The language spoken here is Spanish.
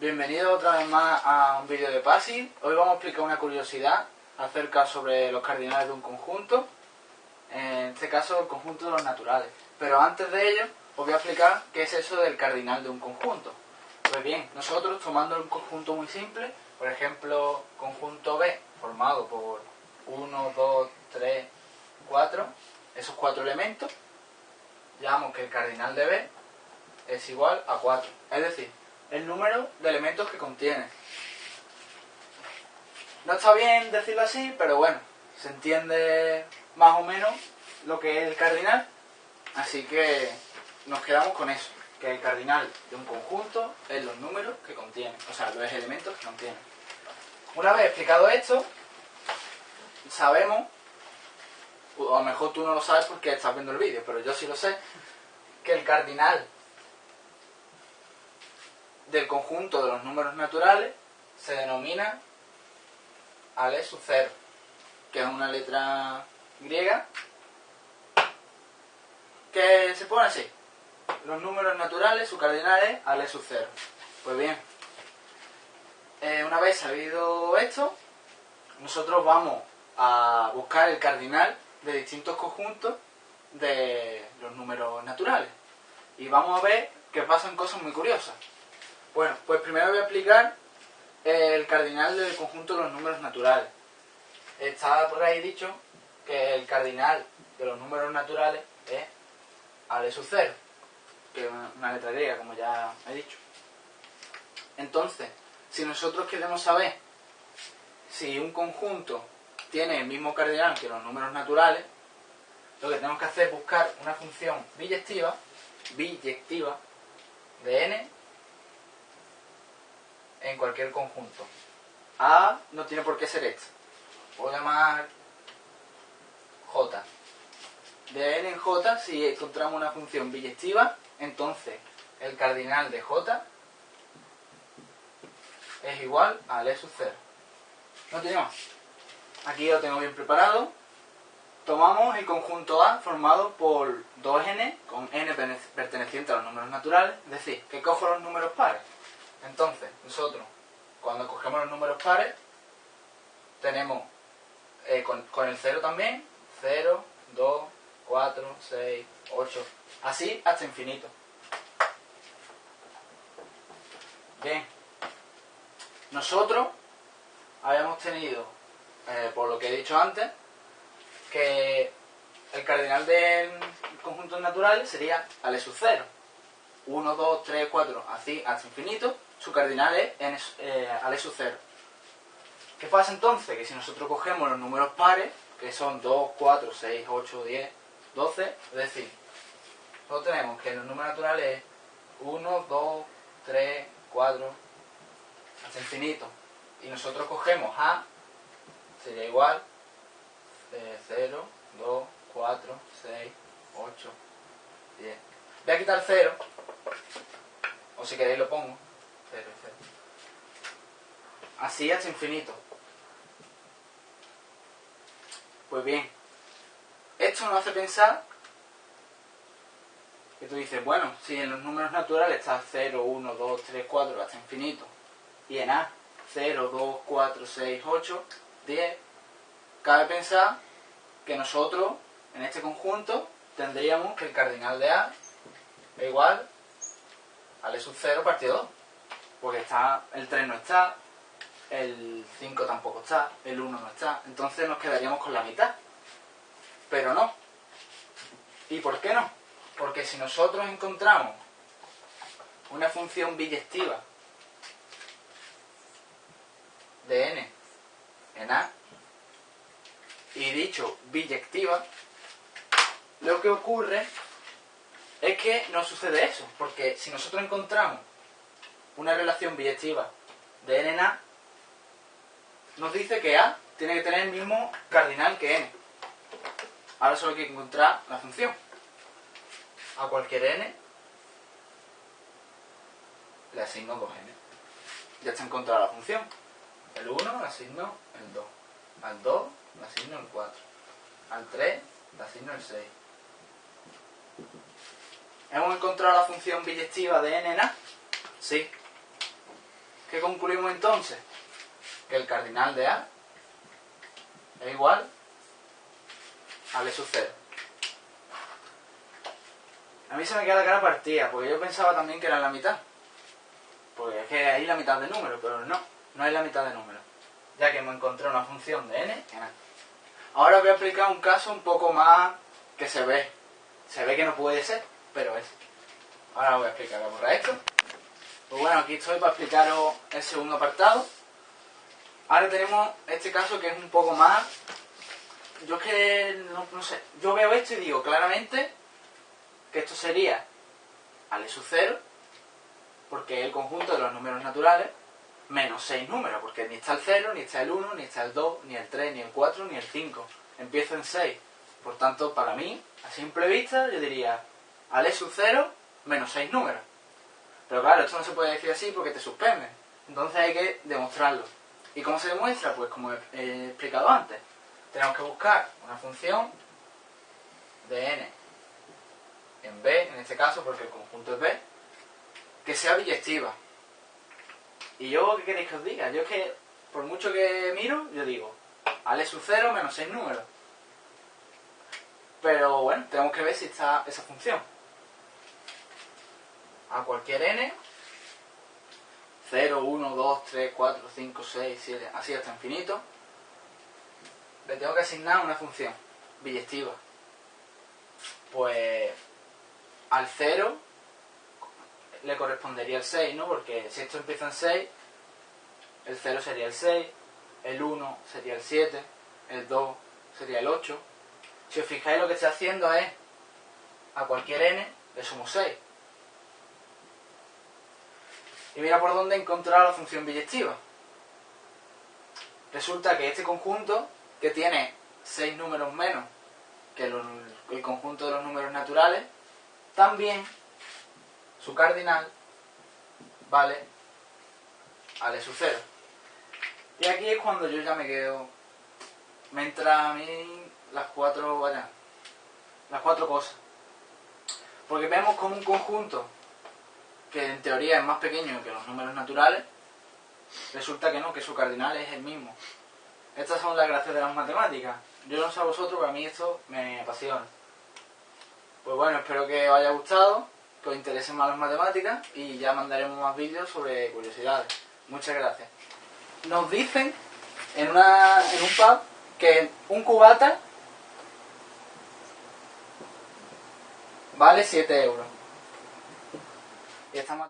Bienvenido otra vez más a un vídeo de PASI. Hoy vamos a explicar una curiosidad acerca sobre los cardinales de un conjunto. En este caso, el conjunto de los naturales. Pero antes de ello, os voy a explicar qué es eso del cardinal de un conjunto. Pues bien, nosotros tomando un conjunto muy simple, por ejemplo, conjunto B, formado por 1, 2, 3, 4, esos cuatro elementos, llamamos que el cardinal de B es igual a 4. Es decir, el número de elementos que contiene. No está bien decirlo así, pero bueno, se entiende más o menos lo que es el cardinal. Así que nos quedamos con eso, que el cardinal de un conjunto es los números que contiene, o sea, los elementos que contiene. Una vez explicado esto, sabemos, o a lo mejor tú no lo sabes porque estás viendo el vídeo, pero yo sí lo sé, que el cardinal del conjunto de los números naturales se denomina Ale 0, que es una letra griega que se pone así. Los números naturales, su cardinal es Ale 0. Pues bien, eh, una vez sabido esto, nosotros vamos a buscar el cardinal de distintos conjuntos de los números naturales. Y vamos a ver que pasan cosas muy curiosas. Bueno, pues primero voy a explicar el cardinal del conjunto de los números naturales. Está por ahí dicho que el cardinal de los números naturales es Ale sub 0, que es una letra griega, como ya he dicho. Entonces, si nosotros queremos saber si un conjunto tiene el mismo cardinal que los números naturales, lo que tenemos que hacer es buscar una función biyectiva, biyectiva de n en cualquier conjunto. A no tiene por qué ser esto. Puedo llamar J. De n en J, si encontramos una función biyectiva, entonces el cardinal de J es igual a L sub 0. No tiene más. Aquí lo tengo bien preparado. Tomamos el conjunto A formado por 2n con n perteneciente a los números naturales, es decir, que cojo los números pares. Entonces, nosotros, cuando cogemos los números pares, tenemos eh, con, con, el 0 también, 0, 2, 4, 6, 8, así hasta infinito. Bien, nosotros habíamos tenido, eh, por lo que he dicho antes, que el cardinal del conjunto natural sería Ale sub 0. 1, 2, 3, 4, así hasta infinito su cardinal es eh, Ale sub 0. ¿Qué pasa entonces? Que si nosotros cogemos los números pares, que son 2, 4, 6, 8, 10, 12, es decir, nosotros tenemos que los números naturales es 1, 2, 3, 4, hasta infinito. Y nosotros cogemos A, sería igual eh, 0, 2, 4, 6, 8, 10. Voy a quitar 0, o si queréis lo pongo. Así hasta infinito. Pues bien, esto nos hace pensar que tú dices, bueno, si en los números naturales está 0, 1, 2, 3, 4 hasta infinito, y en A 0, 2, 4, 6, 8, 10, cabe pensar que nosotros en este conjunto tendríamos que el cardinal de A es igual al E sub 0 partido 2 porque está, el 3 no está, el 5 tampoco está, el 1 no está, entonces nos quedaríamos con la mitad. Pero no. ¿Y por qué no? Porque si nosotros encontramos una función biyectiva de n en A, y dicho biyectiva, lo que ocurre es que no sucede eso, porque si nosotros encontramos una relación biyectiva de n en A, nos dice que A tiene que tener el mismo cardinal que n. Ahora solo hay que encontrar la función. A cualquier n le asigno 2n. Ya está encontrada la función. El 1 le asigno el 2. Al 2 le asigno el 4. Al 3 le asigno el 6. ¿Hemos encontrado la función biyectiva de n en A? Sí. ¿Qué concluimos entonces? Que el cardinal de A es igual a B sub 0. A mí se me queda la cara partida, porque yo pensaba también que era la mitad. Porque es que hay la mitad de número, pero no, no hay la mitad de número. Ya que hemos encontrado una función de n en A. Ahora voy a explicar un caso un poco más que se ve. Se ve que no puede ser, pero es. Ahora voy a explicar. Voy a borrar esto. Pues bueno, aquí estoy para explicaros el segundo apartado. Ahora tenemos este caso que es un poco más... Yo es que, no, sé, yo veo esto y digo claramente que esto sería al sub 0, porque es el conjunto de los números naturales, menos 6 números, porque ni está el 0, ni está el 1, ni está el 2, ni el 3, ni el 4, ni el 5. Empiezo en 6. Por tanto, para mí, a simple vista, yo diría al sub 0 menos 6 números. Pero claro, esto no se puede decir así porque te suspende. Entonces hay que demostrarlo. ¿Y cómo se demuestra? Pues como he explicado antes. Tenemos que buscar una función de n en B, en este caso porque el conjunto es B, que sea biyectiva. Y yo, ¿qué queréis que os diga? Yo es que, por mucho que miro, yo digo, al sub 0 menos 6 números. Pero bueno, tenemos que ver si está esa función a cualquier n, 0, 1, 2, 3, 4, 5, 6, 7, así hasta infinito, le tengo que asignar una función biyectiva. Pues al 0 le correspondería el 6, ¿no? Porque si esto empieza en 6, el 0 sería el 6, el 1 sería el 7, el 2 sería el 8. Si os fijáis lo que estoy haciendo es a cualquier n le sumo 6. Y mira por dónde he encontrado la función biyectiva. Resulta que este conjunto, que tiene 6 números menos que el conjunto de los números naturales, también su cardinal vale al sub 0. Y aquí es cuando yo ya me quedo, me entra a mí las cuatro, vaya, las cuatro cosas. Porque vemos como un conjunto que en teoría es más pequeño que los números naturales, resulta que no, que su cardinal es el mismo. Estas son las gracias de las matemáticas. Yo no sé a vosotros, pero a mí esto me apasiona. Pues bueno, espero que os haya gustado, que os interesen más las matemáticas y ya mandaremos más vídeos sobre curiosidades. Muchas gracias. Nos dicen en, una, en un pub que un cubata vale 7 euros. Y estamos